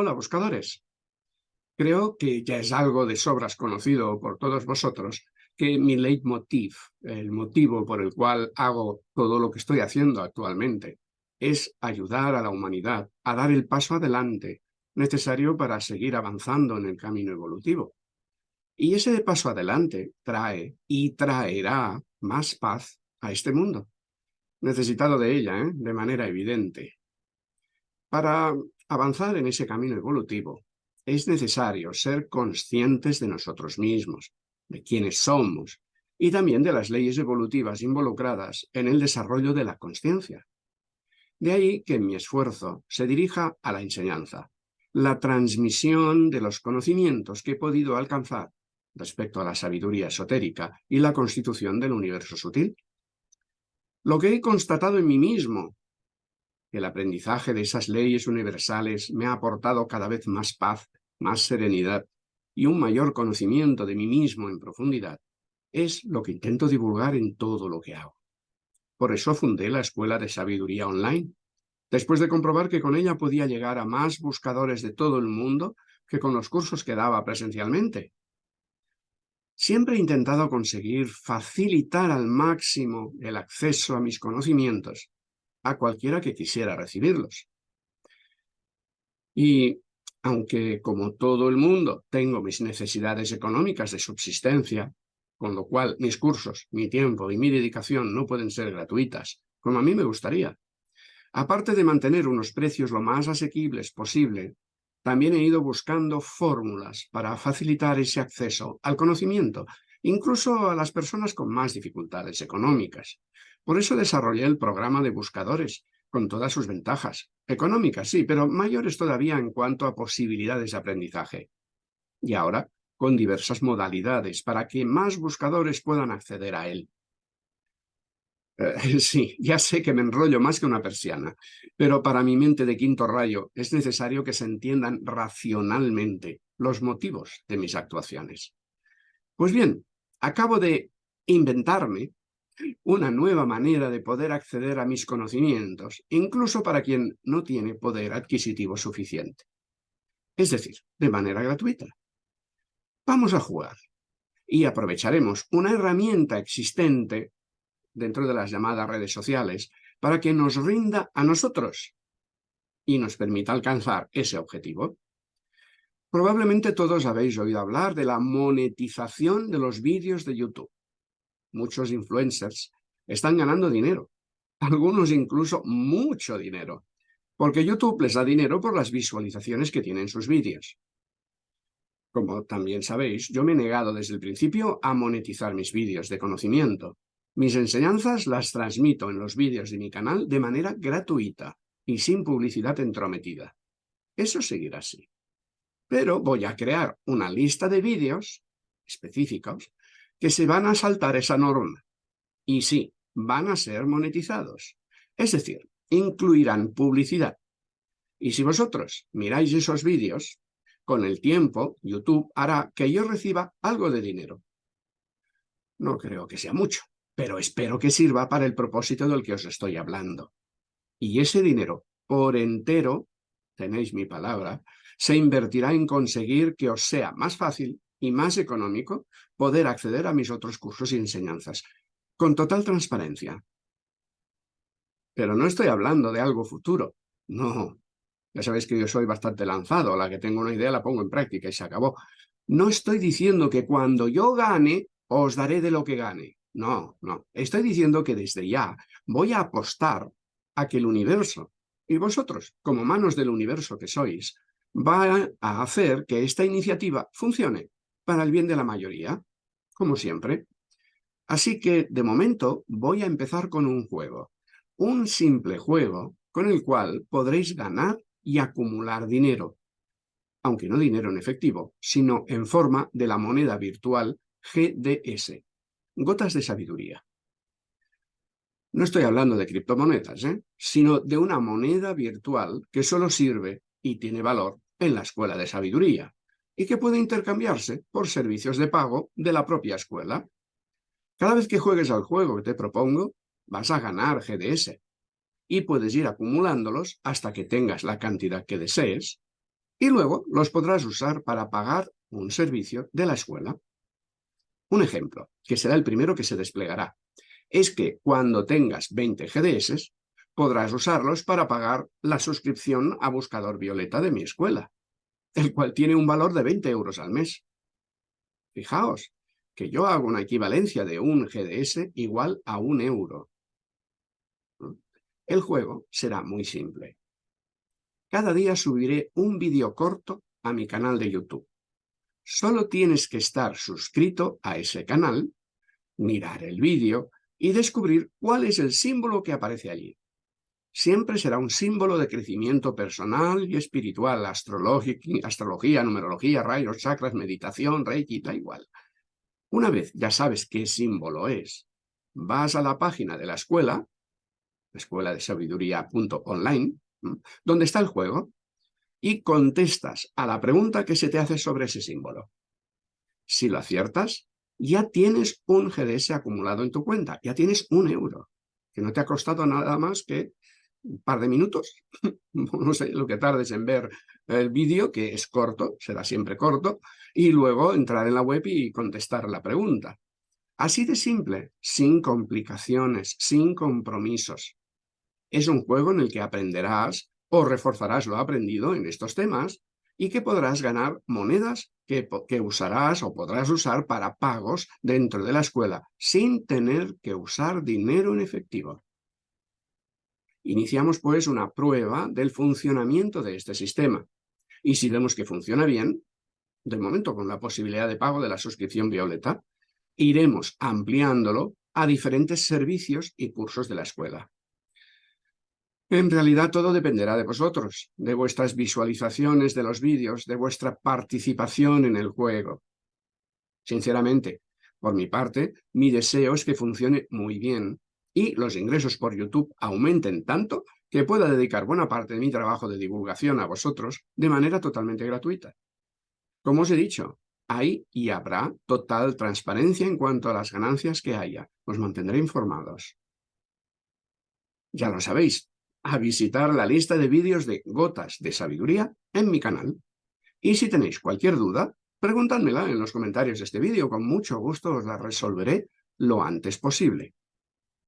Hola, buscadores. Creo que ya es algo de sobras conocido por todos vosotros que mi leitmotiv, el motivo por el cual hago todo lo que estoy haciendo actualmente, es ayudar a la humanidad a dar el paso adelante necesario para seguir avanzando en el camino evolutivo. Y ese paso adelante trae y traerá más paz a este mundo. Necesitado de ella, ¿eh? de manera evidente. Para avanzar en ese camino evolutivo, es necesario ser conscientes de nosotros mismos, de quiénes somos, y también de las leyes evolutivas involucradas en el desarrollo de la conciencia. De ahí que mi esfuerzo se dirija a la enseñanza, la transmisión de los conocimientos que he podido alcanzar respecto a la sabiduría esotérica y la constitución del universo sutil. Lo que he constatado en mí mismo, el aprendizaje de esas leyes universales me ha aportado cada vez más paz, más serenidad y un mayor conocimiento de mí mismo en profundidad, es lo que intento divulgar en todo lo que hago. Por eso fundé la Escuela de Sabiduría Online, después de comprobar que con ella podía llegar a más buscadores de todo el mundo que con los cursos que daba presencialmente. Siempre he intentado conseguir facilitar al máximo el acceso a mis conocimientos a cualquiera que quisiera recibirlos. Y aunque como todo el mundo tengo mis necesidades económicas de subsistencia, con lo cual mis cursos, mi tiempo y mi dedicación no pueden ser gratuitas, como a mí me gustaría, Aparte de mantener unos precios lo más asequibles posible, también he ido buscando fórmulas para facilitar ese acceso al conocimiento, incluso a las personas con más dificultades económicas. Por eso desarrollé el programa de buscadores, con todas sus ventajas. Económicas, sí, pero mayores todavía en cuanto a posibilidades de aprendizaje. Y ahora, con diversas modalidades para que más buscadores puedan acceder a él. Eh, sí, ya sé que me enrollo más que una persiana, pero para mi mente de quinto rayo es necesario que se entiendan racionalmente los motivos de mis actuaciones. Pues bien, acabo de inventarme una nueva manera de poder acceder a mis conocimientos, incluso para quien no tiene poder adquisitivo suficiente. Es decir, de manera gratuita. Vamos a jugar y aprovecharemos una herramienta existente dentro de las llamadas redes sociales para que nos rinda a nosotros y nos permita alcanzar ese objetivo. Probablemente todos habéis oído hablar de la monetización de los vídeos de YouTube. Muchos influencers están ganando dinero, algunos incluso mucho dinero, porque YouTube les da dinero por las visualizaciones que tienen sus vídeos. Como también sabéis, yo me he negado desde el principio a monetizar mis vídeos de conocimiento, mis enseñanzas las transmito en los vídeos de mi canal de manera gratuita y sin publicidad entrometida. Eso seguirá así. Pero voy a crear una lista de vídeos específicos que se van a saltar esa norma. Y sí, van a ser monetizados. Es decir, incluirán publicidad. Y si vosotros miráis esos vídeos, con el tiempo YouTube hará que yo reciba algo de dinero. No creo que sea mucho, pero espero que sirva para el propósito del que os estoy hablando. Y ese dinero, por entero, tenéis mi palabra, se invertirá en conseguir que os sea más fácil y más económico poder acceder a mis otros cursos y enseñanzas, con total transparencia. Pero no estoy hablando de algo futuro, no. Ya sabéis que yo soy bastante lanzado, la que tengo una idea la pongo en práctica y se acabó. No estoy diciendo que cuando yo gane, os daré de lo que gane. No, no. Estoy diciendo que desde ya voy a apostar a que el universo, y vosotros, como manos del universo que sois, va a hacer que esta iniciativa funcione para el bien de la mayoría, como siempre. Así que, de momento, voy a empezar con un juego. Un simple juego con el cual podréis ganar y acumular dinero. Aunque no dinero en efectivo, sino en forma de la moneda virtual GDS. Gotas de sabiduría. No estoy hablando de criptomonedas, ¿eh? sino de una moneda virtual que solo sirve y tiene valor en la escuela de sabiduría y que puede intercambiarse por servicios de pago de la propia escuela. Cada vez que juegues al juego que te propongo, vas a ganar GDS y puedes ir acumulándolos hasta que tengas la cantidad que desees. y luego los podrás usar para pagar un servicio de la escuela. Un ejemplo, que será el primero que se desplegará, es que cuando tengas 20 GDS, podrás usarlos para pagar la suscripción a Buscador Violeta de mi escuela, el cual tiene un valor de 20 euros al mes. Fijaos, que yo hago una equivalencia de un GDS igual a un euro. El juego será muy simple. Cada día subiré un vídeo corto a mi canal de YouTube. Solo tienes que estar suscrito a ese canal, mirar el vídeo y descubrir cuál es el símbolo que aparece allí. Siempre será un símbolo de crecimiento personal y espiritual, astrología, numerología, rayos, chakras, meditación, reiki, da igual. Una vez ya sabes qué símbolo es, vas a la página de la escuela, escuela de sabiduría.online, donde está el juego, y contestas a la pregunta que se te hace sobre ese símbolo. Si lo aciertas, ya tienes un GDS acumulado en tu cuenta, ya tienes un euro, que no te ha costado nada más que un par de minutos, no sé lo que tardes en ver el vídeo, que es corto, será siempre corto, y luego entrar en la web y contestar la pregunta. Así de simple, sin complicaciones, sin compromisos. Es un juego en el que aprenderás o reforzarás lo aprendido en estos temas y que podrás ganar monedas que, que, usarás o podrás usar para pagos dentro de la escuela sin tener que usar dinero en efectivo. Iniciamos pues una prueba del funcionamiento de este sistema y si vemos que funciona bien, de momento con la posibilidad de pago de la suscripción Violeta, iremos ampliándolo a diferentes servicios y cursos de la escuela. En realidad todo dependerá de vosotros, de vuestras visualizaciones de los vídeos, de vuestra participación en el juego. Sinceramente, por mi parte, mi deseo es que funcione muy bien y los ingresos por YouTube aumenten tanto que pueda dedicar buena parte de mi trabajo de divulgación a vosotros de manera totalmente gratuita. Como os he dicho, hay y habrá total transparencia en cuanto a las ganancias que haya. Os mantendré informados. Ya lo sabéis, a visitar la lista de vídeos de Gotas de Sabiduría en mi canal. Y si tenéis cualquier duda, preguntádmela en los comentarios de este vídeo, con mucho gusto os la resolveré lo antes posible.